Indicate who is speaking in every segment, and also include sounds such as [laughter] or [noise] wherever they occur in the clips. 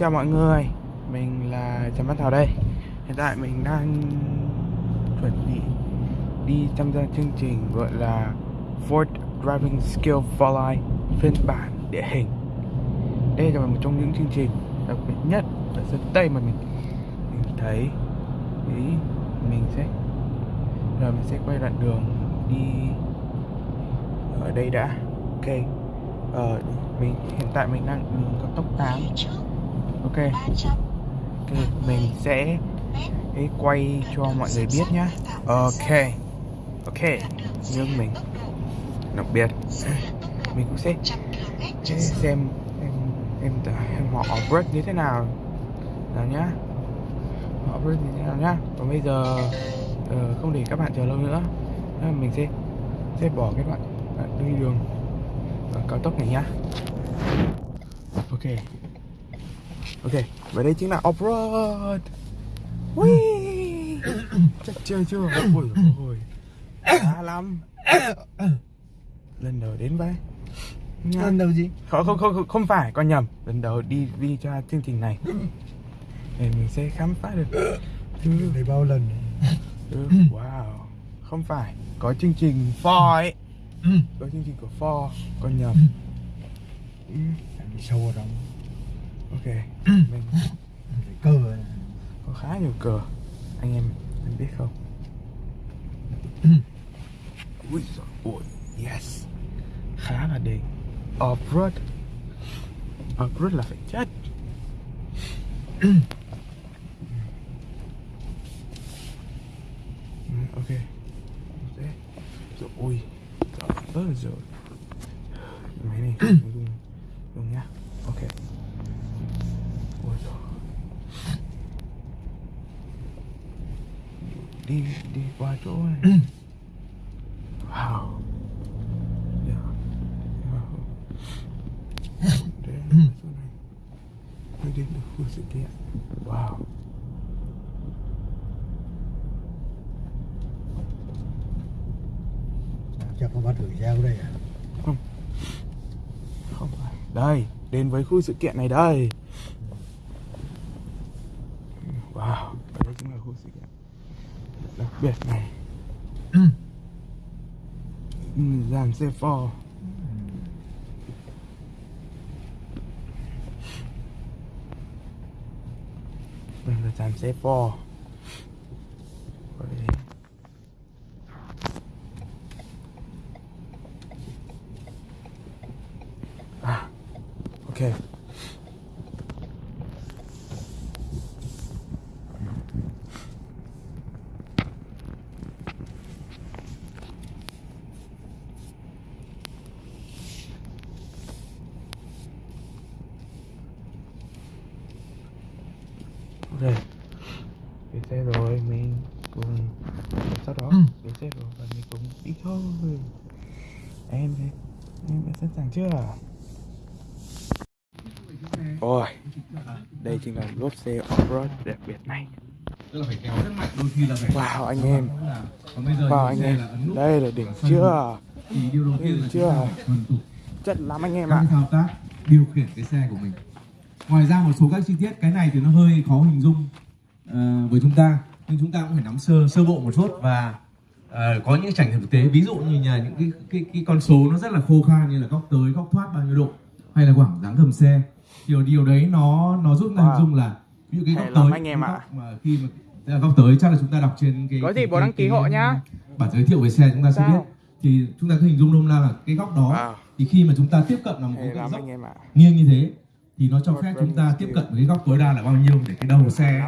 Speaker 1: Chào mọi người. Mình là Trần Văn Thảo đây. Hiện tại mình đang chuẩn bị đi tham gia chương trình gọi là Ford Driving Skill for Life phiên bản địa hình. Đây là một trong những chương trình đặc biệt nhất ở sân Tây mà mình, mình thấy. Ý, mình sẽ Giờ mình sẽ quay đoạn đường đi ở đây đã. Ok. Ờ, mình hiện tại mình đang đường cao tốc 8 Ok. Ok, mình sẽ quay cho mọi người biết nhá. Ok. Ok. Nhưng mình Đặc biệt [clears throat] Mình cũng sẽ xem em em em họ off như thế nào. Nào nhá. Họ off như thế nào nhá. Còn bây giờ uh, không để các bạn chờ lâu nữa. Nên mình sẽ sẽ bỏ cái đoạn, đoạn đi đường cao tốc này nhá. Ok ok và đây chính là off-road. [coughs] Chắc chưa chưa? Ôi ôi. Đã lắm. Lần đầu đến vậy Nha.
Speaker 2: Lần đầu gì?
Speaker 1: không không không không phải con nhầm. Lần đầu đi đi cho chương trình này. Để mình sẽ khám phá được. Thứ
Speaker 2: Đấy bao lần
Speaker 1: thứ wow. Không phải có chương trình Ford ấy. Có chương trình của Ford con nhầm. Ừ,
Speaker 2: Đi sâu vào trong
Speaker 1: ok. Mình
Speaker 2: này.
Speaker 1: có khá nhiều cờ. Anh em anh biết không? Ui giời ôi yes. Khá là đỉnh off-road. Off-road là phải chết. Ừ, ok. Rồi ui. Trời ơi rồi máy này dùng dùng nhá ok ôi trời đi đi qua chỗ này. Wow yeah. wow. Đi đến được khu sự kiện. Wow.
Speaker 2: Chắc không bắt được dao đây à?
Speaker 1: không phải. Đây đến với khu sự kiện này đây. Wow. Đây chính là khu sự kiện đặc biệt này dàn xe Ford đây là dàn xe Ford à ok Ok chính là lốp xe off-road đặc biệt này. Wow anh em. Wow anh em. Đây là đỉnh chưa?
Speaker 3: là
Speaker 1: chưa? Chất lắm anh em ạ.
Speaker 3: thao tác điều khiển cái xe của mình. Ngoài ra một số các chi tiết cái này thì nó hơi khó hình dung ờ, với chúng ta. Nhưng chúng ta cũng phải nắm sơ sơ bộ một chút và ờ, có những trải nghiệm thực tế. Ví dụ như là những cái cái cái con số nó rất là khô khan như là góc tới góc thoát bao nhiêu độ hay là khoảng dáng gầm xe điều điều đấy nó nó giúp ta hình dung là ví dụ cái góc tới
Speaker 1: anh em
Speaker 3: cái
Speaker 1: ạ.
Speaker 3: góc mà khi mà là góc tới chắc là chúng ta đọc trên cái
Speaker 1: Có gì
Speaker 3: cái-
Speaker 1: bố
Speaker 3: cái-
Speaker 1: đăng ký
Speaker 3: cái
Speaker 1: hộ nhá.
Speaker 3: bản giới thiệu về xe chúng ta sẽ biết. Thì chúng ta cứ hình dung nôm na là cái góc đó
Speaker 1: Wow
Speaker 3: thì khi mà chúng ta tiếp cận là một cái dốc.
Speaker 1: ạ.
Speaker 3: Nghiêng như thế thì nó cho phép chúng ta tiếp cận với cái góc tối đa là bao nhiêu để cái đầu xe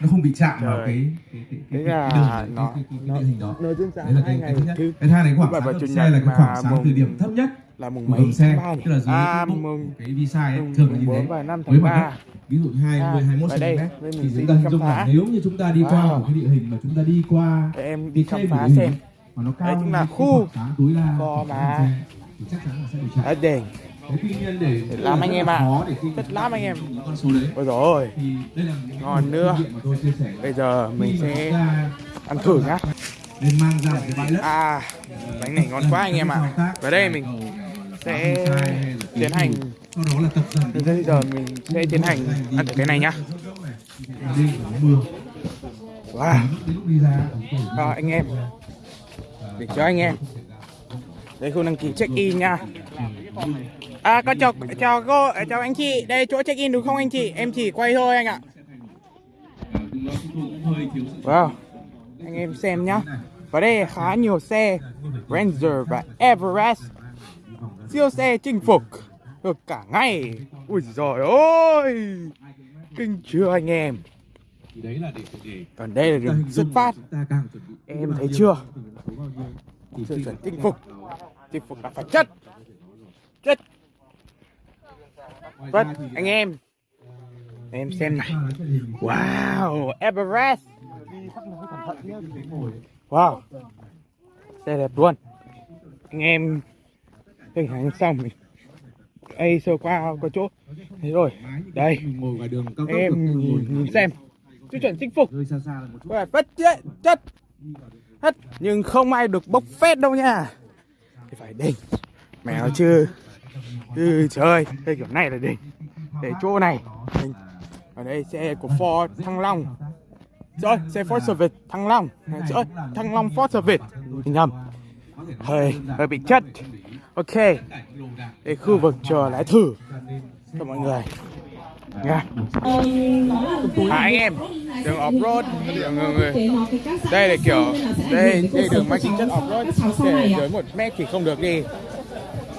Speaker 3: nó không bị chạm vào
Speaker 1: Trời.
Speaker 3: cái cái cái cái, cái, cái đường cái, cái, cái,
Speaker 1: nó-
Speaker 3: cái địa hình đó. đấy là cái, cái thứ nhất. Cái hai là khoảng sáng xe là cái khoảng sáng từ điểm thấp nhất
Speaker 1: là mùng mấy
Speaker 3: xe
Speaker 1: tháng ba nhỉ?
Speaker 3: tức là dưới
Speaker 1: à,
Speaker 3: cái,
Speaker 1: mùng
Speaker 3: cái vi sai ấy, thường là như thế
Speaker 1: và năm
Speaker 3: với
Speaker 1: tháng
Speaker 3: mặt
Speaker 1: ba.
Speaker 3: đất ví dụ 20
Speaker 1: À,
Speaker 3: 21
Speaker 1: và đây,
Speaker 3: cm
Speaker 1: đây mình
Speaker 3: thì chúng ta hình dung là nếu như chúng ta đi qua
Speaker 1: Wow.
Speaker 3: một cái địa hình mà chúng ta đi qua
Speaker 1: để em đi khám phá xem.
Speaker 3: mà nó cao
Speaker 1: Đấy chính là khu
Speaker 3: tối đa xe, thì chắc chắn là sẽ Thế tuy nhiên để
Speaker 1: làm anh em ạ. Rất
Speaker 3: chúng
Speaker 1: lắm anh em. ôi
Speaker 3: là những
Speaker 1: Ngon nữa.
Speaker 3: mà
Speaker 1: bây giờ mình
Speaker 3: mà
Speaker 1: sẽ ăn thử nhá.
Speaker 3: nên mang ra một cái bãi đất.
Speaker 1: À bánh này ngon quá anh em ạ. và đây mình sẽ tiến hành. Bây giờ mình sẽ tiến hành ăn cái này nhá. Wow. Rồi anh em. Để cho anh em. Đây khu đăng ký check in nha. À con chào chào cô chào anh chị Đây chỗ check in đúng không anh chị? Em chỉ quay thôi anh ạ. Wow. Anh em xem nhá. Và đây khá nhiều xe Ranger và Everest Siêu xe chinh phục. Được cả ngày Ui giời ơi. Kinh chưa anh em?
Speaker 3: Thì đấy là để
Speaker 1: Còn đây là đường xuất phát. Em thấy chưa?
Speaker 3: thì
Speaker 1: Sự chuẩn chinh phục. Chinh phục là phải chất. Chất. Vâng anh em. Em xem này. Wow, Everest. Wow. Xe đẹp luôn. Anh em Hình ảnh xong mình Ây sơ qua có chỗ. Thế rồi Đây.
Speaker 3: ngồi ngoài đường cao tốc
Speaker 1: Em nhìn, nhìn xem. Tiêu chuẩn chinh phục.
Speaker 3: Hơi xa xa là một chút.
Speaker 1: Có phải vất chất. Hết Nhưng không ai được bốc phét đâu nha. Thì phải đỉnh. Mèo chứ. Ừ trời Đây kiểu này là đỉnh. Để chỗ này. Đỉnh. Ở đây xe của Ford Thăng Long. Rồi xe Ford Service Thăng Long. Rồi Thăng Long Ford Service. Nhầm. Hơi hơi bị chất Ok. Đây khu vực trò lái thử. Cho mọi người. Nha. À, anh em đường off road đường người, người. Đây là kiểu đây đây đường mang tính chất off road để dưới một mét thì không được đi.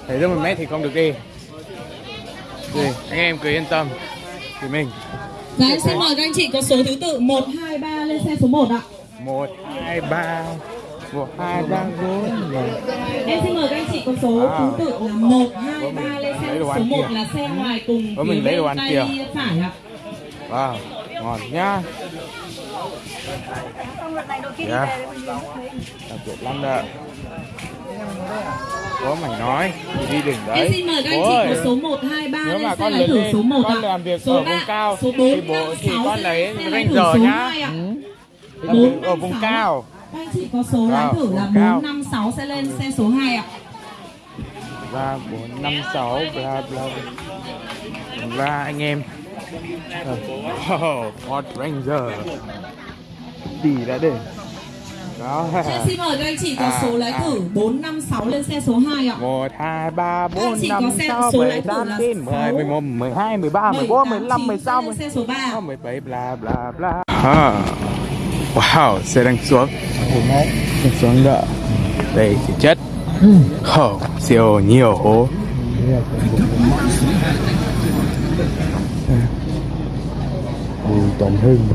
Speaker 1: Để dưới một mét thì không được đi. Thì anh em cứ yên tâm. Thì mình.
Speaker 4: Dạ em xin mời các anh chị có số thứ tự. 1, 2, 3 lên xe số 1 ạ.
Speaker 1: 1, 2, 3 của hai vâng. ba bốn vâng.
Speaker 4: em xin mời các anh chị có số
Speaker 1: à.
Speaker 4: thứ tự là một
Speaker 1: hai vâng,
Speaker 4: ba lên xe. số
Speaker 1: một
Speaker 4: là xe ngoài cùng với
Speaker 1: mình lấy đồ ăn kia
Speaker 4: phải ạ.
Speaker 1: Wow ngon nhá. Dạ. Đặc biệt lắm đó. Có mày nói thì đi đỉnh đấy.
Speaker 4: em xin mời các anh chị có số 1, 2, 3
Speaker 1: Nếu mà con lớn
Speaker 4: thử số 1
Speaker 1: con
Speaker 4: à.
Speaker 1: làm việc
Speaker 4: số
Speaker 1: ở
Speaker 4: 3,
Speaker 1: vùng cao
Speaker 4: số 4,
Speaker 1: thì, bố, thì con lấy ranh giờ nhá. ừ. ở vùng cao.
Speaker 4: Các anh chị có số lái thử là
Speaker 1: vùng cao.
Speaker 4: 4, 5, 6 sẽ lên xe số 2 ạ.
Speaker 1: Ba bốn năm sáu bla bla. Bla anh em. Oh, Ford Ranger. Đi đã để. Đó.
Speaker 4: Em xin mời các anh chị có
Speaker 1: À,
Speaker 4: số lái
Speaker 1: à.
Speaker 4: thử 4, 5, 6 lên xe số 2 ạ.
Speaker 1: Một hai ba
Speaker 4: Các anh
Speaker 1: bốn
Speaker 4: chị có
Speaker 1: năm
Speaker 4: xe-
Speaker 1: sáu
Speaker 4: số
Speaker 1: bảy
Speaker 4: lái thử
Speaker 1: tám
Speaker 4: là
Speaker 1: chín mười
Speaker 4: sáu,
Speaker 1: mười một mười hai mười ba mười bốn mười lăm mười sáu mười
Speaker 4: xe số 3
Speaker 1: mười bảy bla bla bla. À. wow xe đang xuống. Đang xuống đỡ đây thì chất. Oh, siêu nhiều hố. Bùi Tuấn Hưng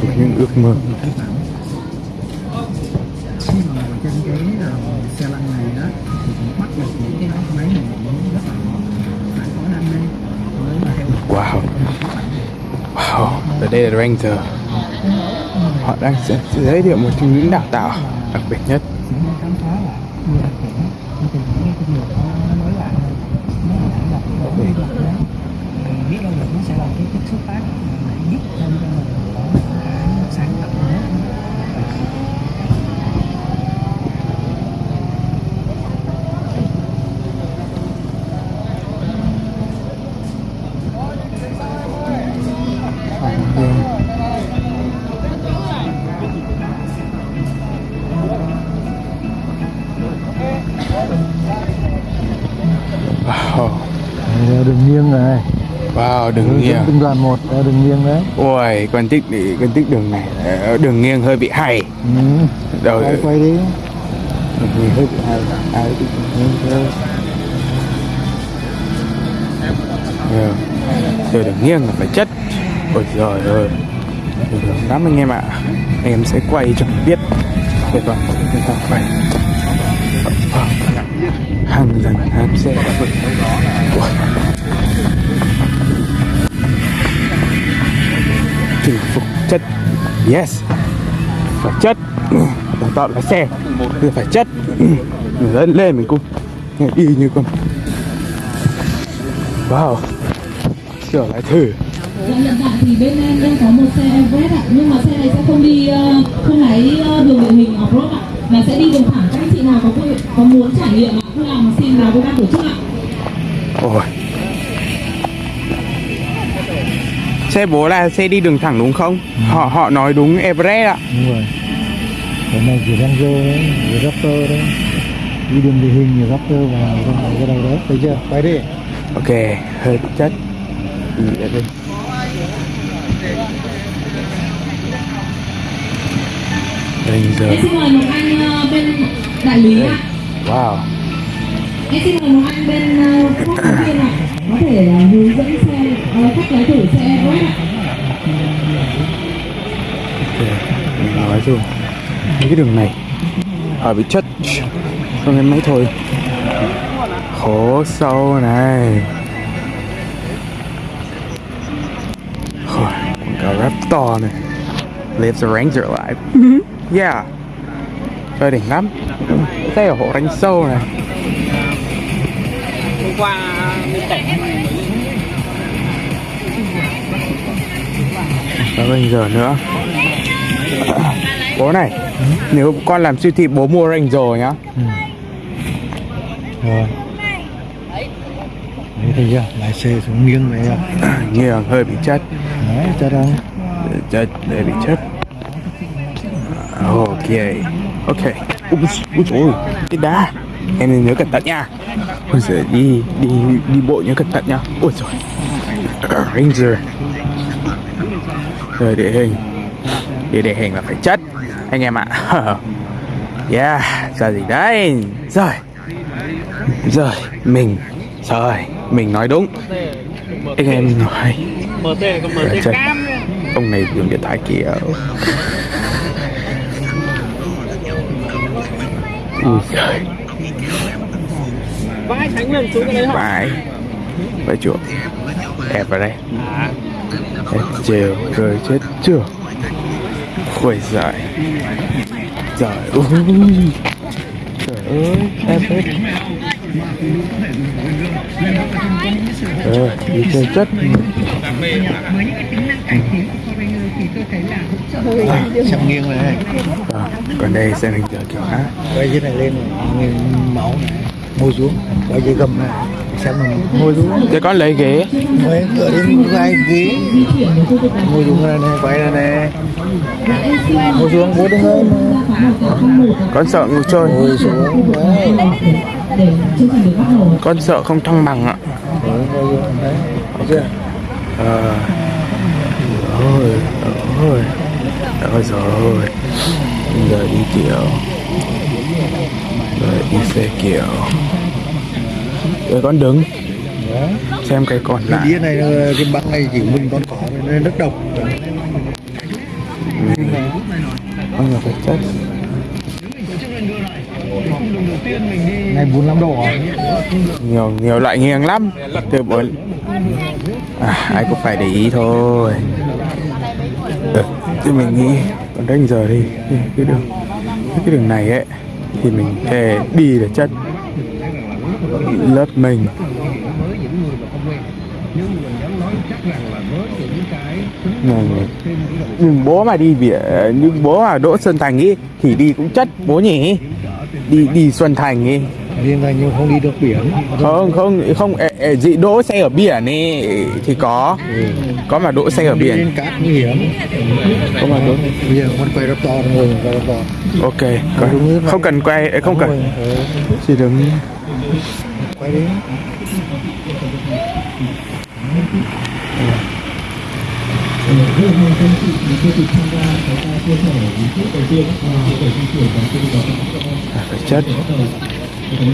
Speaker 1: thuộc những ước mơ
Speaker 2: cái ờ, xe lăn này đó thì cũng bắt được những cái máy này cũng rất là phải có đam mê mới mà theo
Speaker 1: wow. wow và đây là Ranger. Họ đang sẽ giới thiệu một trong những đào tạo đặc biệt nhất.
Speaker 2: Biết đâu được nó sẽ là cái cái xuất phát để biết thêm cho mình có một cái sáng tạo mới đường nghiêng này.
Speaker 1: Wow đường nghiêng.
Speaker 2: từng đoàn một đeo đường nghiêng đấy.
Speaker 1: Ôi con tích đi con tích đường này. Ờ, đường nghiêng hơi bị hay.
Speaker 2: Ừ.
Speaker 1: đầu
Speaker 2: quay quay đi.
Speaker 1: Đường hơi bị hay. Ai nghiêng. Rồi. Đường nghiêng là phải chất. Ôi giời ơi. Đường lắm anh em ạ. Em sẽ quay cho biết. Toàn bộ người ta quay Hàng lần hàng xe đã vượt chinh phục chất yes. Phải chất. Đào tạo lái xe. Thì phải chất. Lên lên mình cũng đi như con. Wow. Trở lại thử.
Speaker 4: Dạ hiện tại thì bên em đang có một xe Everest ạ. Nhưng mà xe này sẽ không đi, ờ, không lái ờ, đường địa hình off-road ạ. Mà sẽ đi đường thẳng nào có có muốn trải nghiệm ạ Vui lòng xin vào với ban tổ chức ạ?
Speaker 1: Ôi. Xe bố là xe đi đường thẳng đúng không? Họ họ nói đúng Everest ạ.
Speaker 2: Đúng rồi. Cái này chỉ Ranger đấy chỉ Raptor đấy. Đi đường địa hình như Raptor và cái đầu đấy thấy chưa? Quay đi.
Speaker 1: Ok, hơi chất. Đi đây. Ranger
Speaker 4: Em xin mời một anh ờ, bên đại lý ạ.
Speaker 1: Wow.
Speaker 4: Em xin mời một anh bên phát phóng viên ạ. Có thể ờ, hướng dẫn xe, ờ, khách lái thử xe Everest ạ
Speaker 1: nói rồi Mấy cái đường này Họ bị chất. Không em mấy thôi. Khổ sâu này. Rồi, quảng cáo Raptor này. Lives the Ranger alive Yeah. Chơi đỉnh lắm Đây ở hộ đánh sâu này.
Speaker 5: Hôm qua bên cạnh.
Speaker 1: Có Ranger nữa. Bố này Nếu con làm siêu thị bố mua Ranger nhá.
Speaker 2: Rồi. Đấy thấy chưa? Lái xe xuống nghiêng à [clears throat]
Speaker 1: Nghiêng hơi bị chất
Speaker 2: đấy cho đâu
Speaker 1: chất hơi bị chất Ok. Ok Ui, ui trời ơi, cái đá. Em nên nhớ cẩn thận nha. Ôi giời, đi, đi, đi bộ nhớ cẩn thận nha. Ôi. Trời [coughs] Ranger. Rồi địa hình. Đi địa hình là phải chất Anh em ạ. [laughs] Yeah, giờ gì đấy? Rồi. Rồi, mình. Rồi, mình nói đúng. Anh em nói.
Speaker 5: MT còn MT cam.
Speaker 1: Ông này dùng điện thoại kiểu Ui giời
Speaker 5: vãi thánh lên xuống cái đấy hả
Speaker 1: Phải. Phải chuột Ép vào đây. Ép chiều Rồi chết chưa Ui giời Trời ơi Trời ơi Ép hết Ờ, đi chơi chất
Speaker 2: xem nghiêng này
Speaker 1: Ờ, còn đây sẽ mình chờ kiểu khác.
Speaker 2: Quay dưới này lên này máu này môi xuống quay dưới gầm này xem mình môi xuống
Speaker 1: Thế con lấy ghế.
Speaker 2: Quay cửa đến vai ghế. Môi xuống này này quay ra này. Môi xuống bố đứng lên
Speaker 1: Con sợ ngồi chơi
Speaker 2: môi xuống
Speaker 1: Con sợ không thăng bằng ạ.
Speaker 2: Đấy, chưa?
Speaker 1: Ờ. Ôi Ôi Ôi rồi. Giờ đi kiểu. Rồi đi xe kiểu. Rồi con đứng. Xem cái còn
Speaker 2: cái
Speaker 1: lại.
Speaker 2: đĩa này cái băng này chỉ mình con cỏ nên rất độc.
Speaker 1: Con là phải chất
Speaker 2: này 45 độ à?
Speaker 1: Nhiều nhiều loại nghiêng lắm. Từ bốn à, Ai cũng phải để ý thôi. ừ. Thì mình nghĩ Còn đánh giờ đi. Cái, đường Cái đường này ấy Thì mình thề đi là chất Lớp mình. Nhưng, bố mà đi biển nhưng bố mà đỗ Xuân Thành ý thì đi cũng chất bố nhỉ? Đi đi Xuân Thành ý
Speaker 2: liên thành nhưng không đi được biển.
Speaker 1: Không không không dị đỗ xe ở biển ý thì có. Có mà đỗ xe ở biển.
Speaker 2: cát nguy hiểm.
Speaker 1: Có mà đỗ
Speaker 2: bây giờ con quay rất to rồi rất to
Speaker 1: ok có- không cần quay không cần.
Speaker 2: Ừ,
Speaker 1: chỉ đứng.
Speaker 2: Quay đi.
Speaker 1: À, phải chất
Speaker 4: Em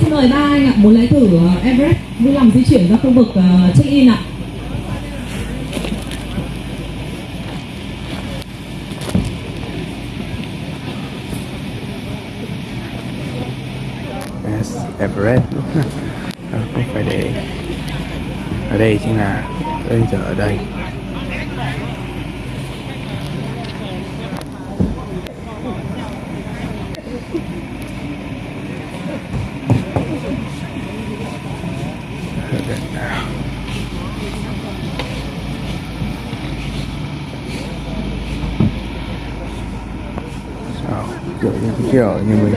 Speaker 4: xin mời ba anh ạ, muốn lấy thử ờ, Everest vui lòng di chuyển ra khu vực ờ, check-in ạ
Speaker 1: yes, Everest đúng [laughs] không? Ờ, không phải để ở đây chính là bây giờ ở đây kiểu như mình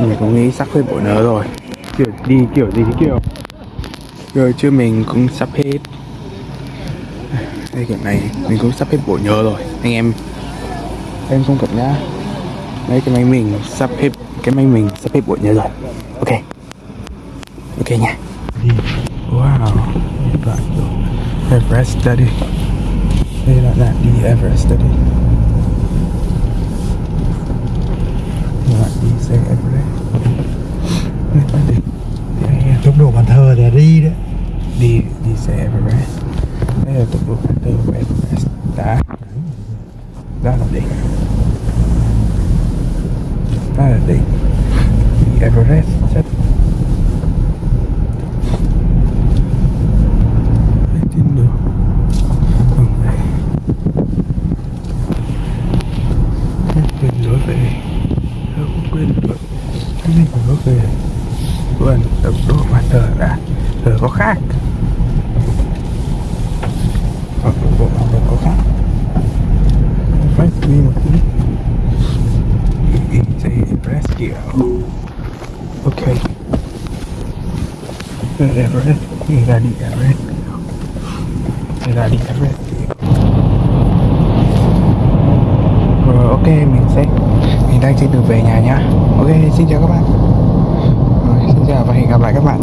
Speaker 1: mình cũng nghĩ sắp hết bộ nớ rồi. Kiểu đi kiểu gì kiểu. Rồi chứ mình cũng sắp hết. Đây kiểu này, mình cũng sắp hết bộ nhớ rồi. Anh em em không cập nhá. Đấy, cái máy mình sắp hết, cái máy mình sắp hết bộ nhớ rồi. Ok. Ok nha. Wow. Everest study. Đây là đi Everest study đoạn đi xe Everest đây là đi đi anh em
Speaker 2: tốc độ bàn thờ để đi đấy
Speaker 1: đi đi xe Everest đây là tốc độ bản tư của Everest đã đó là đỉnh đó là đỉnh đi Everest chất lên trên đường vâng vậy Hết quên lối về Tôi cũng quên lối Quên lối về Quên tốc độ mà thờ đã. Giờ có khác. Hoặc bộ bản thờ có khác. Phải đi một tí. It's a rescue. Kiểu Ok rescue. Là đi cả rescue. Là đi cả rescue. Rồi ok, mình sẽ Mình đang trên đường về nhà nhá. Ok, xin chào các bạn. Xin chào và hẹn gặp lại các bạn.